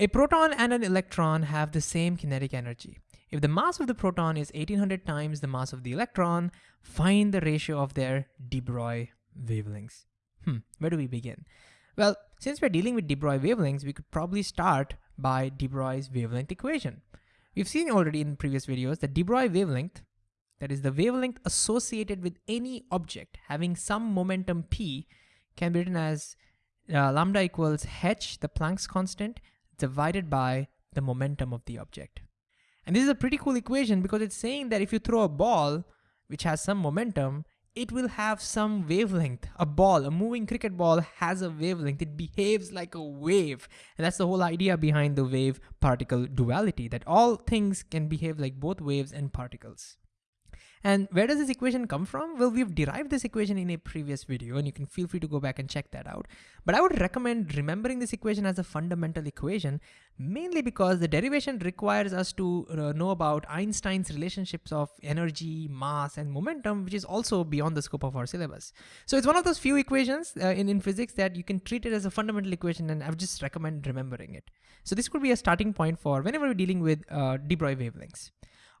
A proton and an electron have the same kinetic energy. If the mass of the proton is 1800 times the mass of the electron, find the ratio of their de Broglie wavelengths. Hmm, where do we begin? Well, since we're dealing with de Broglie wavelengths, we could probably start by de Broglie's wavelength equation. We've seen already in previous videos that de Broglie wavelength, that is the wavelength associated with any object having some momentum p, can be written as uh, lambda equals h, the Planck's constant, divided by the momentum of the object. And this is a pretty cool equation because it's saying that if you throw a ball which has some momentum, it will have some wavelength. A ball, a moving cricket ball has a wavelength. It behaves like a wave. And that's the whole idea behind the wave particle duality, that all things can behave like both waves and particles. And where does this equation come from? Well, we've derived this equation in a previous video and you can feel free to go back and check that out. But I would recommend remembering this equation as a fundamental equation, mainly because the derivation requires us to uh, know about Einstein's relationships of energy, mass, and momentum, which is also beyond the scope of our syllabus. So it's one of those few equations uh, in, in physics that you can treat it as a fundamental equation and I would just recommend remembering it. So this could be a starting point for whenever we're dealing with uh, de Broglie wavelengths.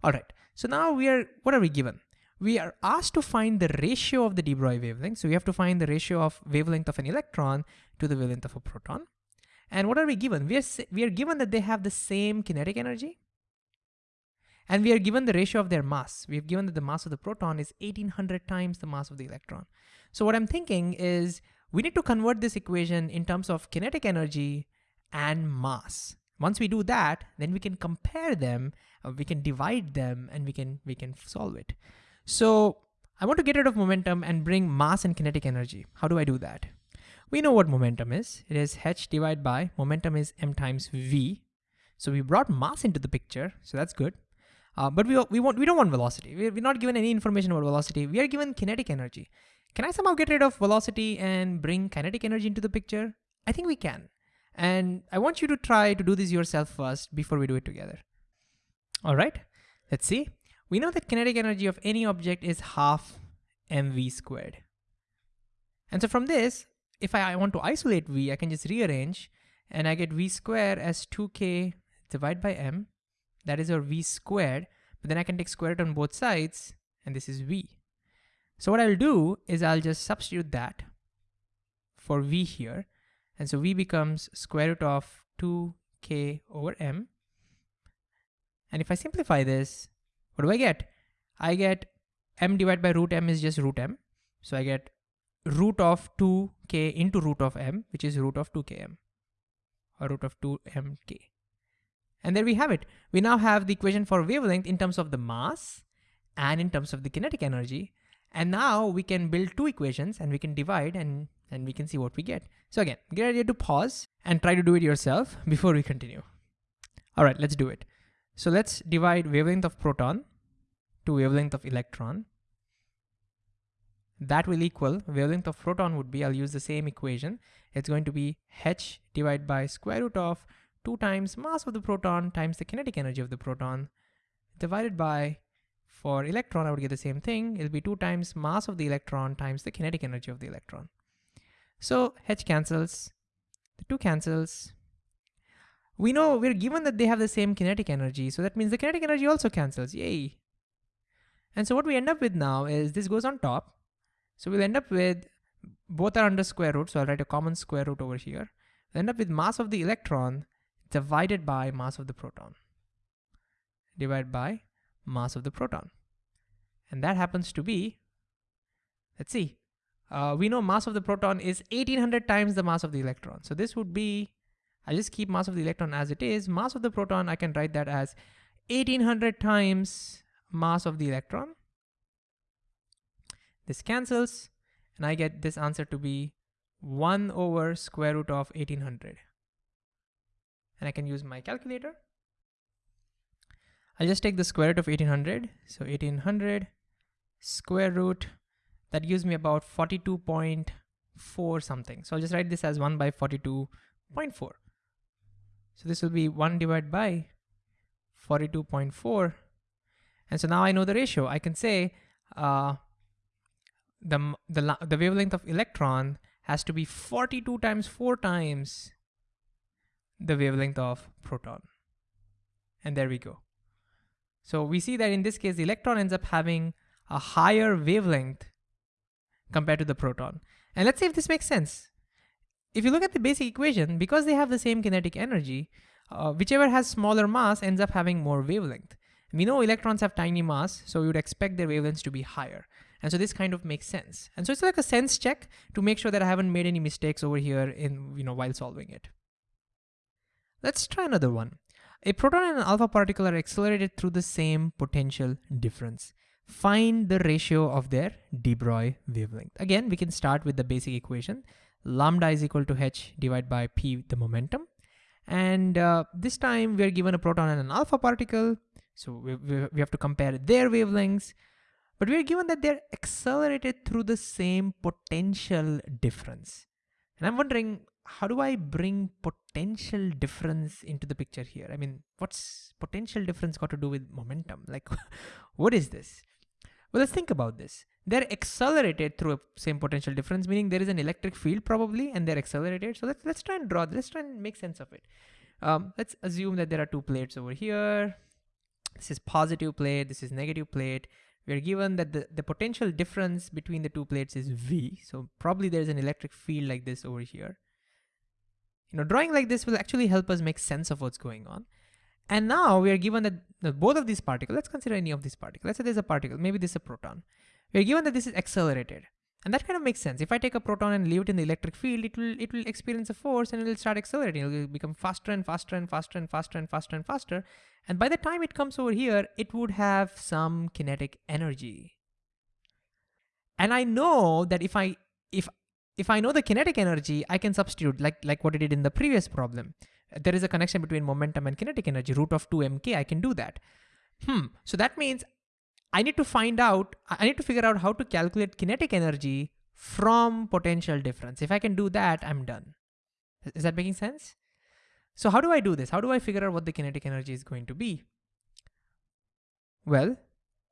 All right, so now we are, what are we given? We are asked to find the ratio of the de Broglie wavelength. So we have to find the ratio of wavelength of an electron to the wavelength of a proton. And what are we given? We are, we are given that they have the same kinetic energy. And we are given the ratio of their mass. We have given that the mass of the proton is 1800 times the mass of the electron. So what I'm thinking is we need to convert this equation in terms of kinetic energy and mass. Once we do that, then we can compare them, uh, we can divide them, and we can we can solve it. So I want to get rid of momentum and bring mass and kinetic energy. How do I do that? We know what momentum is. It is h divided by momentum is m times v. So we brought mass into the picture, so that's good. Uh, but we, we, want, we don't want velocity. We're, we're not given any information about velocity. We are given kinetic energy. Can I somehow get rid of velocity and bring kinetic energy into the picture? I think we can. And I want you to try to do this yourself first before we do it together. All right, let's see. We know that kinetic energy of any object is half mv squared. And so from this, if I, want to isolate v, I can just rearrange and I get v squared as 2k divided by m. That is our v squared, but then I can take square root on both sides and this is v. So what I'll do is I'll just substitute that for v here and so v becomes square root of 2k over m. And if I simplify this, what do I get? I get m divided by root m is just root m. So I get root of 2k into root of m, which is root of 2km or root of 2mk. And there we have it. We now have the equation for wavelength in terms of the mass and in terms of the kinetic energy. And now we can build two equations and we can divide and and we can see what we get. So again, get ready to pause and try to do it yourself before we continue. All right, let's do it. So let's divide wavelength of proton to wavelength of electron. That will equal wavelength of proton would be, I'll use the same equation. It's going to be h divided by square root of two times mass of the proton times the kinetic energy of the proton divided by for electron, I would get the same thing. It'll be two times mass of the electron times the kinetic energy of the electron. So H cancels, the two cancels. We know we're given that they have the same kinetic energy, so that means the kinetic energy also cancels, yay. And so what we end up with now is this goes on top. So we'll end up with, both are under square root, so I'll write a common square root over here. We'll end up with mass of the electron divided by mass of the proton, divided by mass of the proton. And that happens to be, let's see, uh, we know mass of the proton is 1800 times the mass of the electron. So this would be, I just keep mass of the electron as it is. Mass of the proton, I can write that as 1800 times mass of the electron. This cancels, and I get this answer to be 1 over square root of 1800. And I can use my calculator. I'll just take the square root of 1800. So 1800 square root that gives me about 42.4 something. So I'll just write this as 1 by 42.4. So this will be 1 divided by 42.4. And so now I know the ratio. I can say uh, the, the, the wavelength of electron has to be 42 times 4 times the wavelength of proton. And there we go. So we see that in this case, the electron ends up having a higher wavelength compared to the proton. And let's see if this makes sense. If you look at the basic equation, because they have the same kinetic energy, uh, whichever has smaller mass ends up having more wavelength. We know electrons have tiny mass, so we would expect their wavelengths to be higher. And so this kind of makes sense. And so it's like a sense check to make sure that I haven't made any mistakes over here in, you know, while solving it. Let's try another one. A proton and an alpha particle are accelerated through the same potential difference. Find the ratio of their de Broglie wavelength. Again, we can start with the basic equation. Lambda is equal to h divided by p, the momentum. And uh, this time we are given a proton and an alpha particle. So we, we, we have to compare their wavelengths. But we are given that they're accelerated through the same potential difference. And I'm wondering, how do I bring potential difference into the picture here? I mean, what's potential difference got to do with momentum? Like, what is this? Well, let's think about this. They're accelerated through a same potential difference, meaning there is an electric field probably, and they're accelerated. So let's, let's try and draw, let's try and make sense of it. Um, let's assume that there are two plates over here. This is positive plate, this is negative plate. We are given that the, the potential difference between the two plates is V. So probably there's an electric field like this over here. You know, drawing like this will actually help us make sense of what's going on. And now we are given that both of these particles, let's consider any of these particles. Let's say there's a particle, maybe this is a proton. We're given that this is accelerated. And that kind of makes sense. If I take a proton and leave it in the electric field, it will it will experience a force and it will start accelerating. It will become faster and faster and faster and faster and faster and faster. And by the time it comes over here, it would have some kinetic energy. And I know that if I if if I know the kinetic energy, I can substitute like like what I did in the previous problem there is a connection between momentum and kinetic energy, root of 2 mk, I can do that. Hmm, so that means I need to find out, I need to figure out how to calculate kinetic energy from potential difference. If I can do that, I'm done. Is that making sense? So how do I do this? How do I figure out what the kinetic energy is going to be? Well,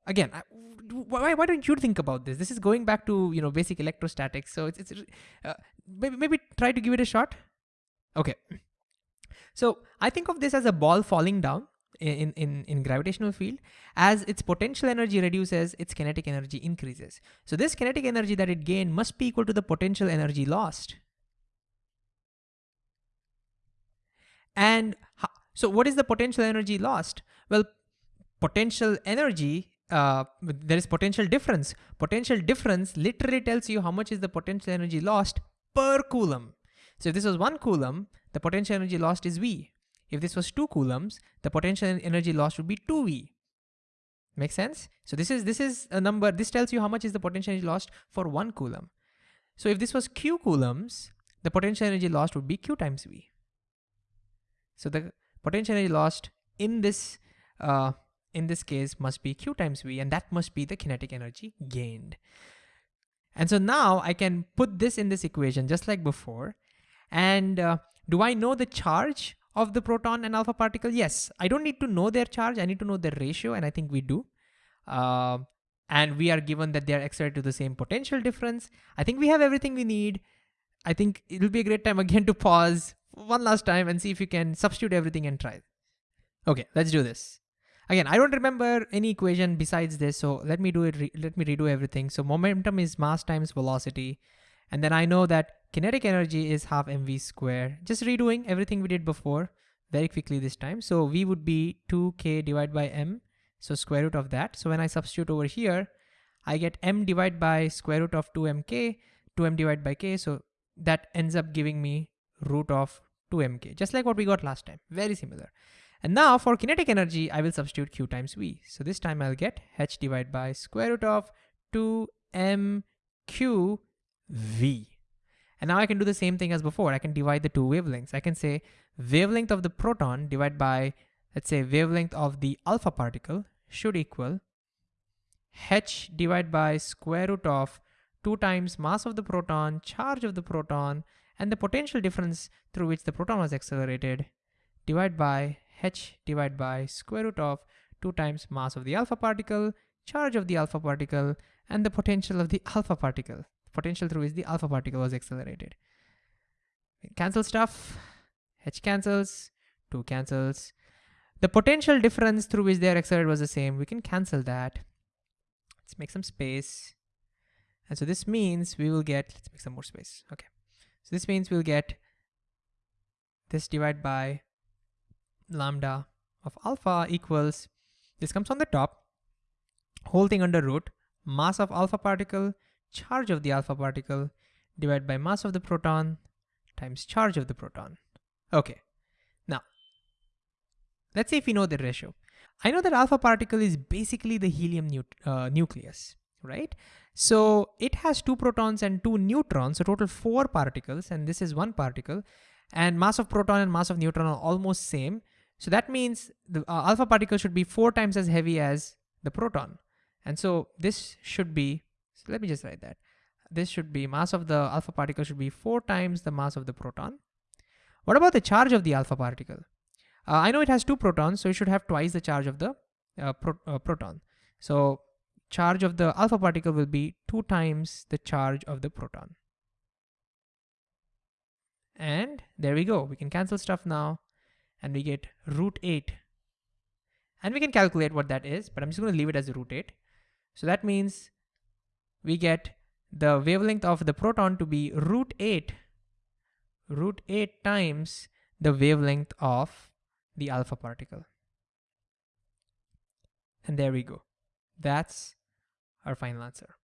again, why, why don't you think about this? This is going back to, you know, basic electrostatics. So it's, it's uh, maybe, maybe try to give it a shot. Okay. So I think of this as a ball falling down in, in, in gravitational field. As its potential energy reduces, its kinetic energy increases. So this kinetic energy that it gained must be equal to the potential energy lost. And so what is the potential energy lost? Well, potential energy, uh, there is potential difference. Potential difference literally tells you how much is the potential energy lost per coulomb. So if this was one coulomb, the potential energy lost is V. If this was two coulombs, the potential energy lost would be 2V. Make sense? So this is this is a number, this tells you how much is the potential energy lost for one coulomb. So if this was Q coulombs, the potential energy lost would be Q times V. So the potential energy lost in this uh, in this case must be Q times V and that must be the kinetic energy gained. And so now I can put this in this equation just like before and uh, do I know the charge of the proton and alpha particle? Yes, I don't need to know their charge. I need to know their ratio and I think we do. Uh, and we are given that they are accelerated to the same potential difference. I think we have everything we need. I think it'll be a great time again to pause one last time and see if you can substitute everything and try. Okay, let's do this. Again, I don't remember any equation besides this, so let me do it. let me redo everything. So momentum is mass times velocity. And then I know that kinetic energy is half mv square. Just redoing everything we did before very quickly this time. So v would be 2k divided by m, so square root of that. So when I substitute over here, I get m divided by square root of 2mk, 2m divided by k. So that ends up giving me root of 2mk, just like what we got last time, very similar. And now for kinetic energy, I will substitute q times v. So this time I'll get h divided by square root of 2mqv. And now I can do the same thing as before. I can divide the two wavelengths. I can say wavelength of the proton divided by, let's say wavelength of the alpha particle should equal h divided by square root of 2 times mass of the proton, charge of the proton, and the potential difference through which the proton was accelerated divided by h divided by square root of 2 times mass of the alpha particle, charge of the alpha particle, and the potential of the alpha particle potential through which the alpha particle was accelerated. Cancel stuff. H cancels, 2 cancels. The potential difference through which they are accelerated was the same. We can cancel that. Let's make some space. And so this means we will get, let's make some more space. Okay. So this means we'll get this divided by lambda of alpha equals, this comes on the top, whole thing under root, mass of alpha particle, charge of the alpha particle, divided by mass of the proton times charge of the proton. Okay, now, let's say if we know the ratio. I know that alpha particle is basically the helium uh, nucleus, right? So it has two protons and two neutrons, so total four particles, and this is one particle, and mass of proton and mass of neutron are almost same. So that means the uh, alpha particle should be four times as heavy as the proton. And so this should be, so let me just write that. This should be mass of the alpha particle should be four times the mass of the proton. What about the charge of the alpha particle? Uh, I know it has two protons, so it should have twice the charge of the uh, pro uh, proton. So charge of the alpha particle will be two times the charge of the proton. And there we go. We can cancel stuff now and we get root 8. And we can calculate what that is, but I'm just going to leave it as root 8. So that means we get the wavelength of the proton to be root 8, root 8 times the wavelength of the alpha particle. And there we go. That's our final answer.